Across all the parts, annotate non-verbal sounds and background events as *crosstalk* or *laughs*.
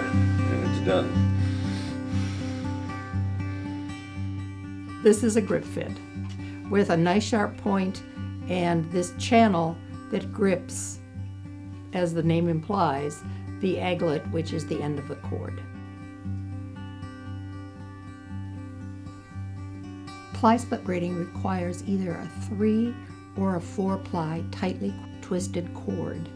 there and it's done. This is a grip fid with a nice sharp point and this channel that grips, as the name implies, the aglet, which is the end of the cord. Ply split braiding requires either a three or a four ply tightly twisted cord.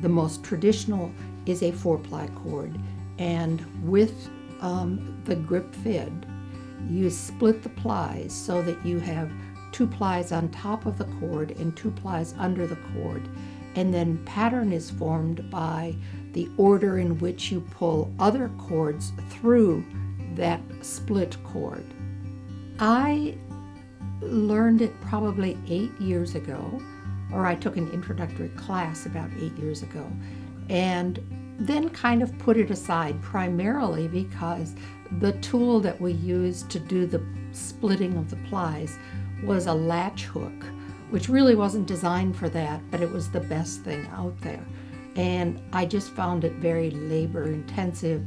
The most traditional is a four ply cord. And with um, the grip fid you split the plies so that you have two plies on top of the cord and two plies under the cord. And then pattern is formed by the order in which you pull other cords through that split cord. I learned it probably eight years ago, or I took an introductory class about eight years ago, and then kind of put it aside primarily because the tool that we used to do the splitting of the plies was a latch hook, which really wasn't designed for that, but it was the best thing out there. And I just found it very labor intensive,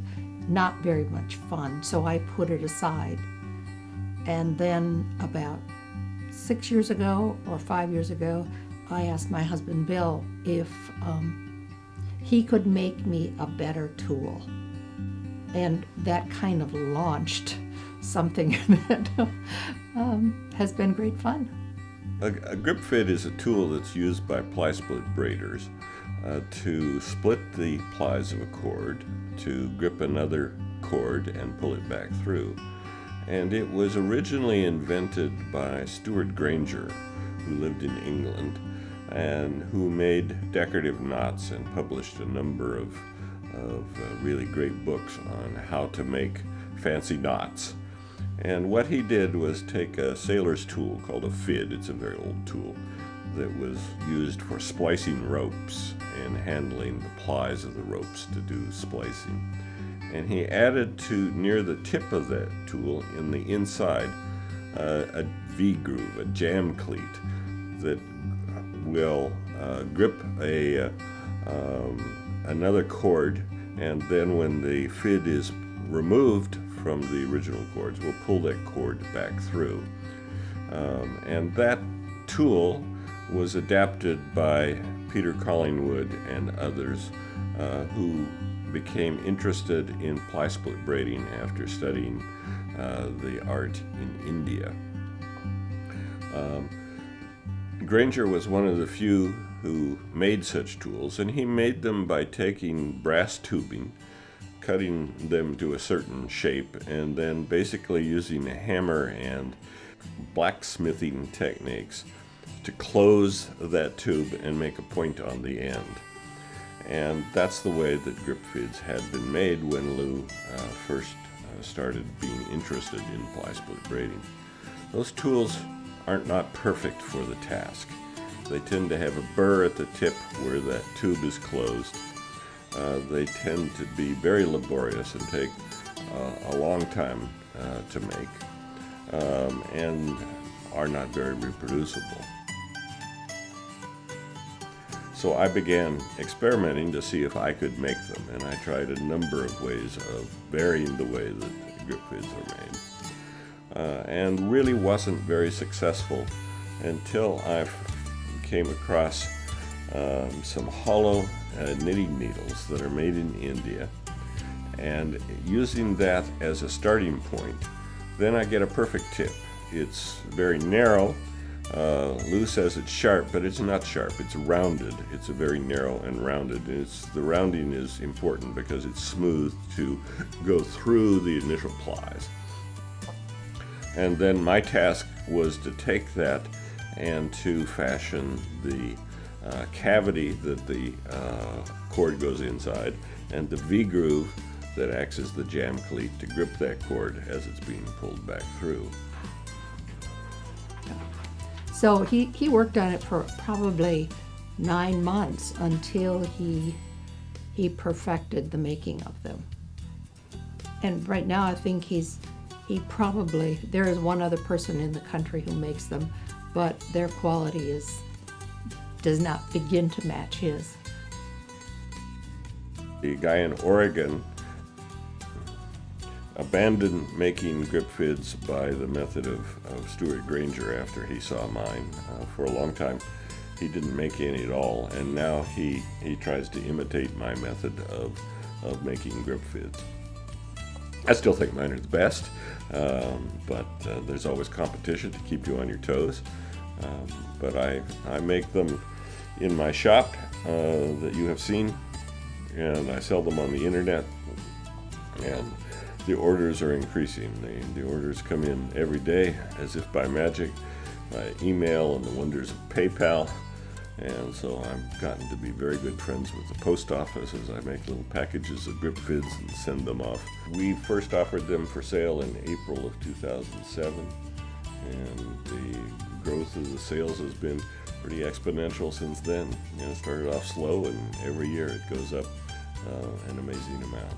not very much fun, so I put it aside. And then about six years ago or five years ago, I asked my husband Bill if um, he could make me a better tool. And that kind of launched something *laughs* that um, has been great fun. A, a, grip fid is a tool that's used by ply split braiders uh, to split the plies of a cord, to grip another cord and pull it back through. And it was originally invented by Stuart Grainger, who lived in England and who made decorative knots and published a number of, of uh, really great books on how to make fancy knots. And what he did was take a sailor's tool called a fid, it's a very old tool, that was used for splicing ropes and handling the plies of the ropes to do splicing. And he added to near the tip of that tool in the inside uh, a V-groove, a jam cleat that will uh, grip a uh, um, another cord and then when the fid is removed from the original cords. We'll pull that cord back through. Um, and that tool was adapted by Peter Collingwood and others uh, who became interested in ply split braiding after studying uh, the art in India. Um, Grainger was one of the few who made such tools, and he made them by taking brass tubing cutting them to a certain shape and then basically using a hammer and blacksmithing techniques to close that tube and make a point on the end. And that's the way that grip fids had been made when Lou uh, first uh, started being interested in ply split braiding. Those tools aren't not perfect for the task. They tend to have a burr at the tip where that tube is closed uh, they tend to be very laborious and take uh, a long time uh, to make um, and are not very reproducible. So I began experimenting to see if I could make them, and I tried a number of ways of varying the way that grip fids are made. Uh, and really wasn't very successful until I came across um, some hollow uh, knitting needles that are made in India. And using that as a starting point then I get a perfect tip. It's very narrow uh, Lou says it's sharp but it's not sharp. It's rounded. It's a very narrow and rounded. It's the rounding is important because it's smooth to go through the initial plies and then my task was to take that and to fashion the uh, cavity that the uh, cord goes inside and the V-groove that acts as the jam cleat to grip that cord as it's being pulled back through. So he, he worked on it for probably nine months until he he perfected the making of them. And right now I think he's he probably there is one other person in the country who makes them, but their quality is does not begin to match his. The guy in Oregon abandoned making grip fids by the method of, of Stuart Grainger after he saw mine. Uh, for a long time, he didn't make any at all, and now he, he tries to imitate my method of, of making grip fids. I still think mine are the best, um, but uh, there's always competition to keep you on your toes. Um, but I, I make them in my shop uh, that you have seen, and I sell them on the internet. And the orders are increasing. The, the orders come in every day as if by magic by email and the wonders of PayPal. And so I've gotten to be very good friends with the post office as I make little packages of grip fids and send them off. We first offered them for sale in April of 2007, and the growth of the sales has been pretty exponential since then. You know, it started off slow, and every year it goes up uh, an amazing amount.